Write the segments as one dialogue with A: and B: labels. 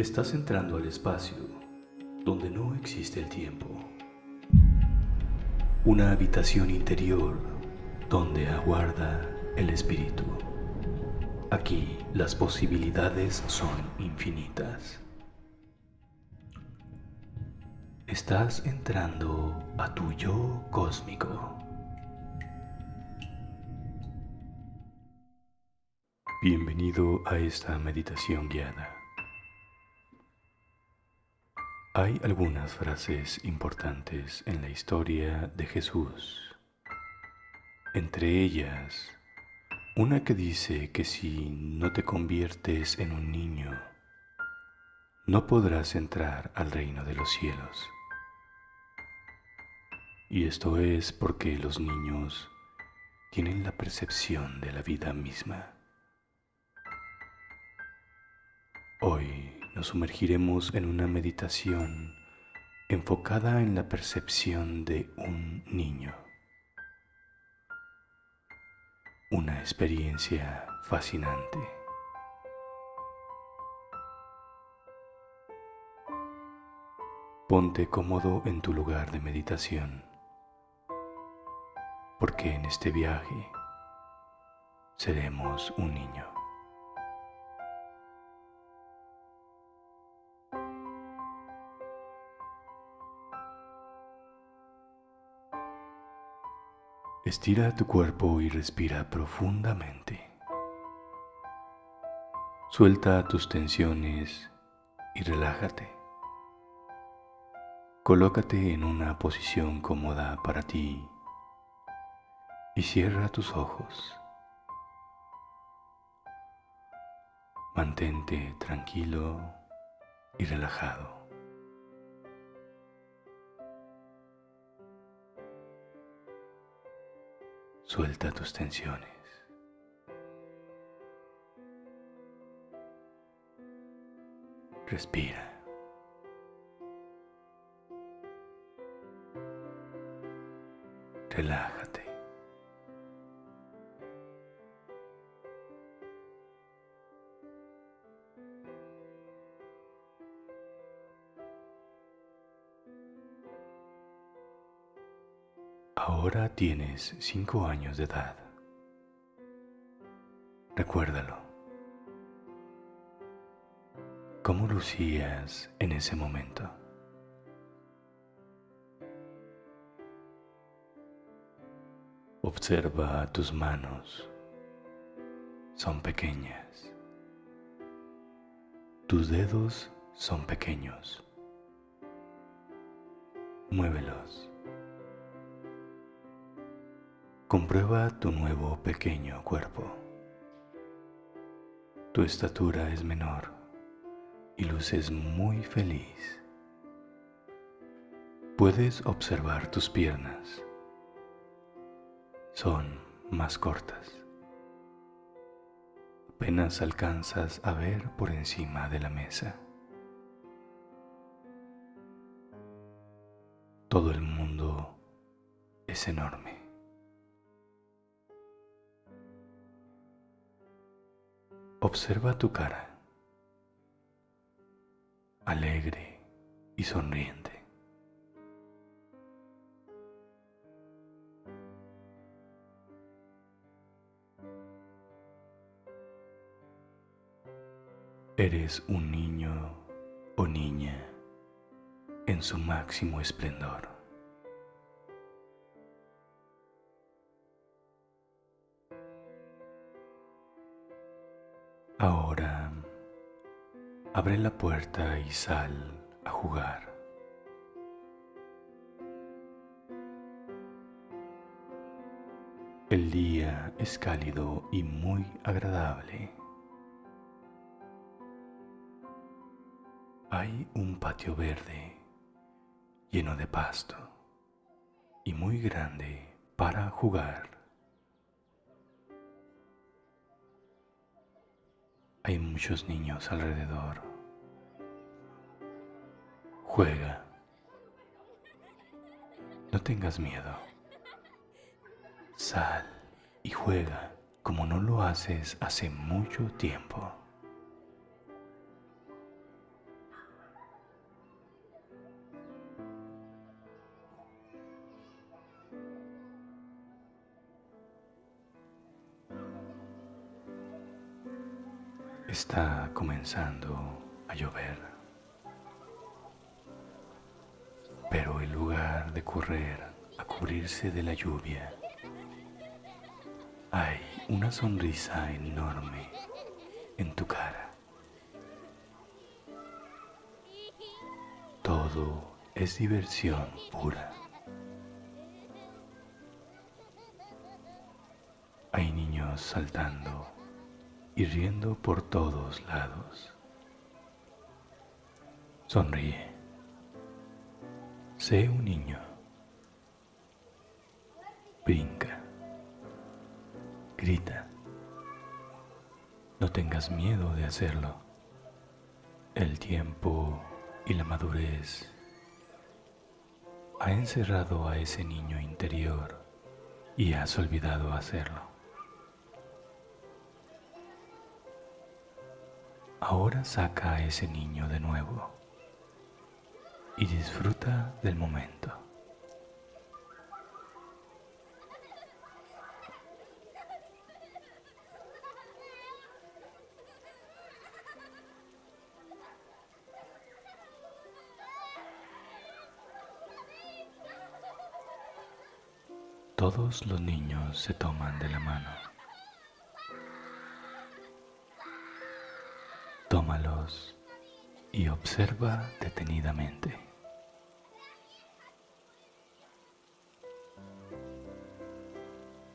A: Estás entrando al espacio donde no existe el tiempo. Una habitación interior donde aguarda el espíritu. Aquí las posibilidades son infinitas. Estás entrando a tu yo cósmico. Bienvenido a esta meditación guiada. Hay algunas frases importantes en la historia de Jesús. Entre ellas, una que dice que si no te conviertes en un niño, no podrás entrar al reino de los cielos. Y esto es porque los niños tienen la percepción de la vida misma. Hoy nos sumergiremos en una meditación enfocada en la percepción de un niño. Una experiencia fascinante. Ponte cómodo en tu lugar de meditación, porque en este viaje seremos un niño. Estira tu cuerpo y respira profundamente. Suelta tus tensiones y relájate. Colócate en una posición cómoda para ti y cierra tus ojos. Mantente tranquilo y relajado. Suelta tus tensiones. Respira. Relájate. Ahora tienes cinco años de edad. Recuérdalo. ¿Cómo lucías en ese momento? Observa tus manos. Son pequeñas. Tus dedos son pequeños. Muévelos. Comprueba tu nuevo pequeño cuerpo. Tu estatura es menor y luces muy feliz. Puedes observar tus piernas. Son más cortas. Apenas alcanzas a ver por encima de la mesa. Todo el mundo es enorme. Observa tu cara, alegre y sonriente. Eres un niño o niña en su máximo esplendor. Ahora abre la puerta y sal a jugar. El día es cálido y muy agradable. Hay un patio verde lleno de pasto y muy grande para jugar. Hay muchos niños alrededor. Juega. No tengas miedo. Sal y juega como no lo haces hace mucho tiempo. Está comenzando a llover. Pero en lugar de correr a cubrirse de la lluvia, hay una sonrisa enorme en tu cara. Todo es diversión pura. Hay niños saltando y riendo por todos lados. Sonríe. Sé un niño. Brinca. Grita. No tengas miedo de hacerlo. El tiempo y la madurez ha encerrado a ese niño interior y has olvidado hacerlo. Ahora saca a ese niño de nuevo y disfruta del momento. Todos los niños se toman de la mano. Tómalos y observa detenidamente.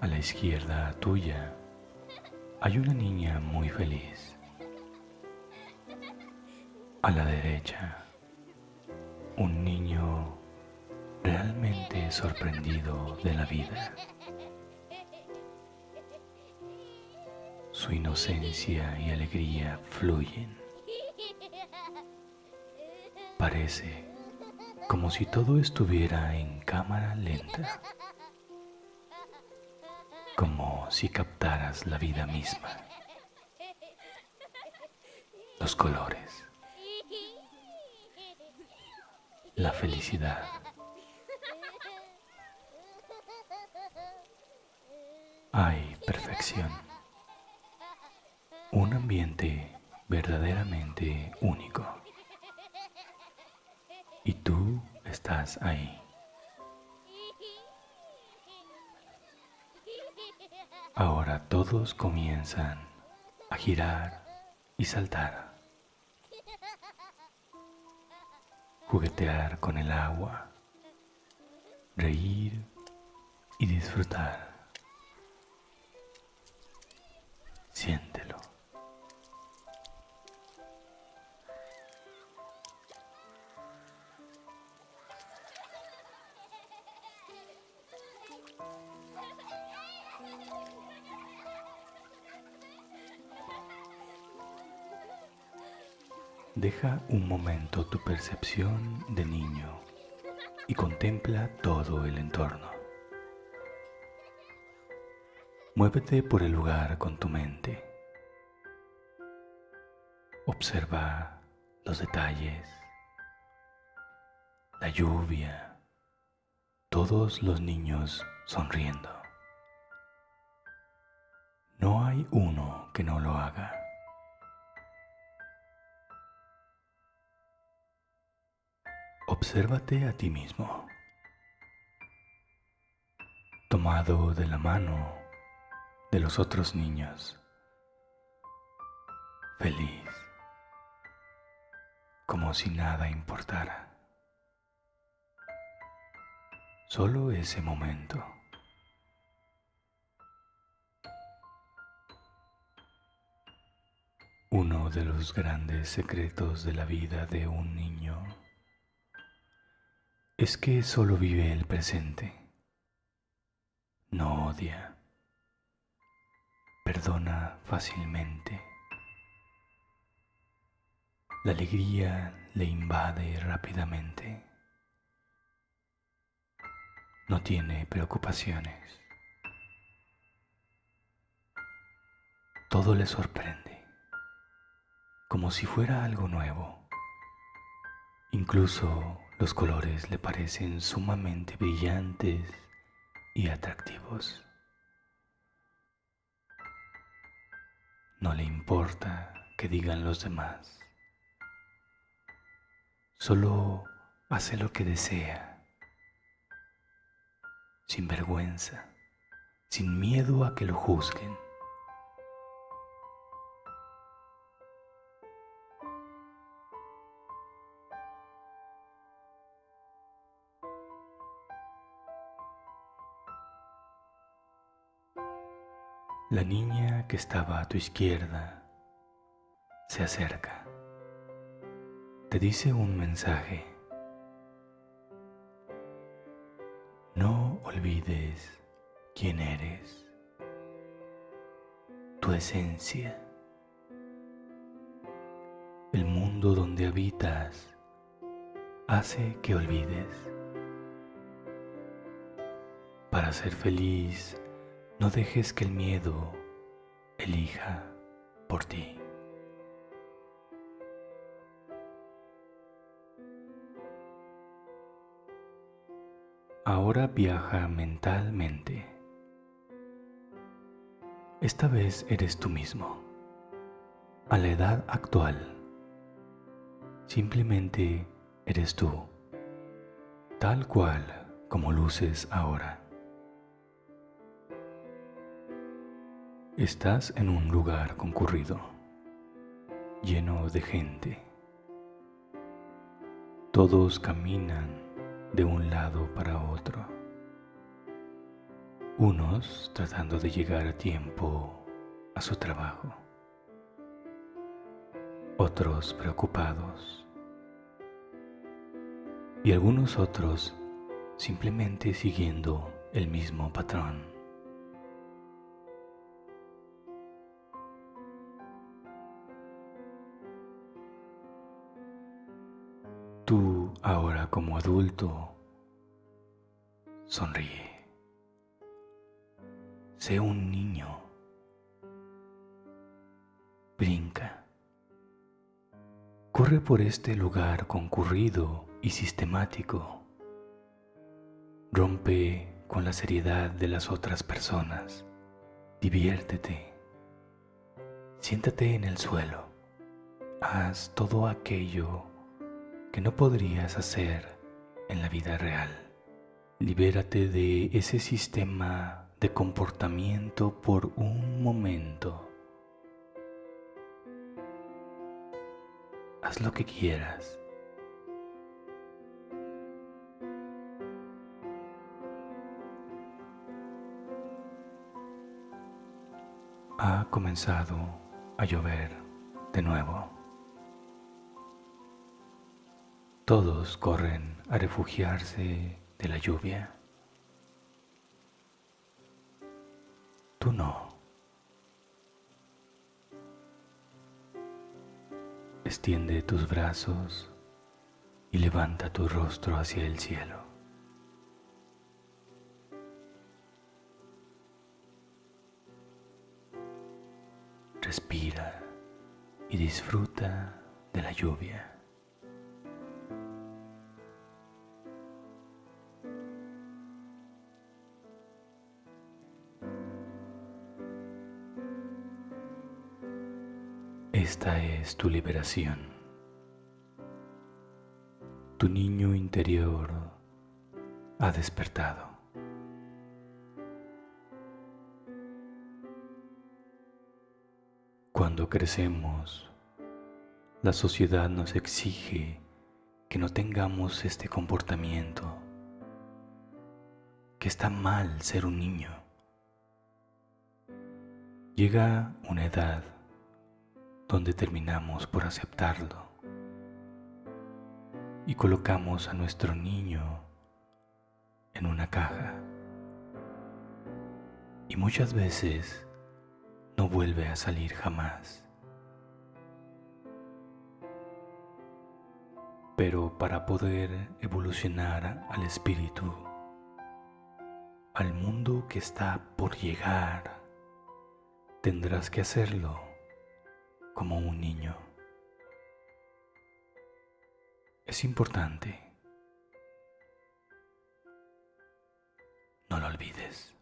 A: A la izquierda tuya hay una niña muy feliz. A la derecha, un niño realmente sorprendido de la vida. Su inocencia y alegría fluyen. Parece como si todo estuviera en cámara lenta como si captaras la vida misma, los colores, la felicidad. Hay perfección, un ambiente verdaderamente único. Y tú estás ahí. Ahora todos comienzan a girar y saltar, juguetear con el agua, reír y disfrutar. Siéntelo. Deja un momento tu percepción de niño y contempla todo el entorno. Muévete por el lugar con tu mente. Observa los detalles, la lluvia, todos los niños sonriendo. No hay uno que no lo haga. Obsérvate a ti mismo, tomado de la mano de los otros niños, feliz, como si nada importara. Solo ese momento. Uno de los grandes secretos de la vida de un niño es que solo vive el presente. No odia. Perdona fácilmente. La alegría le invade rápidamente. No tiene preocupaciones. Todo le sorprende, como si fuera algo nuevo. Incluso los colores le parecen sumamente brillantes y atractivos. No le importa que digan los demás. Solo hace lo que desea, sin vergüenza, sin miedo a que lo juzguen. La niña que estaba a tu izquierda se acerca. Te dice un mensaje. No olvides quién eres, tu esencia, el mundo donde habitas hace que olvides. Para ser feliz, no dejes que el miedo elija por ti. Ahora viaja mentalmente. Esta vez eres tú mismo, a la edad actual. Simplemente eres tú, tal cual como luces ahora. Estás en un lugar concurrido, lleno de gente. Todos caminan de un lado para otro. Unos tratando de llegar a tiempo a su trabajo. Otros preocupados. Y algunos otros simplemente siguiendo el mismo patrón. Ahora como adulto, sonríe. Sé un niño. Brinca. Corre por este lugar concurrido y sistemático. Rompe con la seriedad de las otras personas. Diviértete. Siéntate en el suelo. Haz todo aquello que no podrías hacer en la vida real. Libérate de ese sistema de comportamiento por un momento. Haz lo que quieras. Ha comenzado a llover de nuevo. Todos corren a refugiarse de la lluvia. Tú no. Extiende tus brazos y levanta tu rostro hacia el cielo. Respira y disfruta de la lluvia. Es tu liberación. Tu niño interior ha despertado. Cuando crecemos, la sociedad nos exige que no tengamos este comportamiento, que está mal ser un niño. Llega una edad donde terminamos por aceptarlo y colocamos a nuestro niño en una caja. Y muchas veces no vuelve a salir jamás. Pero para poder evolucionar al espíritu, al mundo que está por llegar, tendrás que hacerlo como un niño. Es importante. No lo olvides.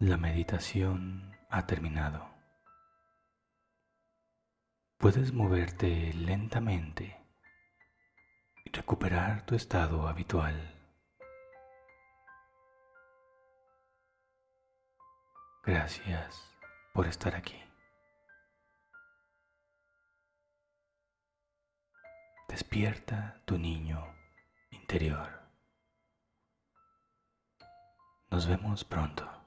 A: La meditación ha terminado. Puedes moverte lentamente recuperar tu estado habitual. Gracias por estar aquí. Despierta tu niño interior. Nos vemos pronto.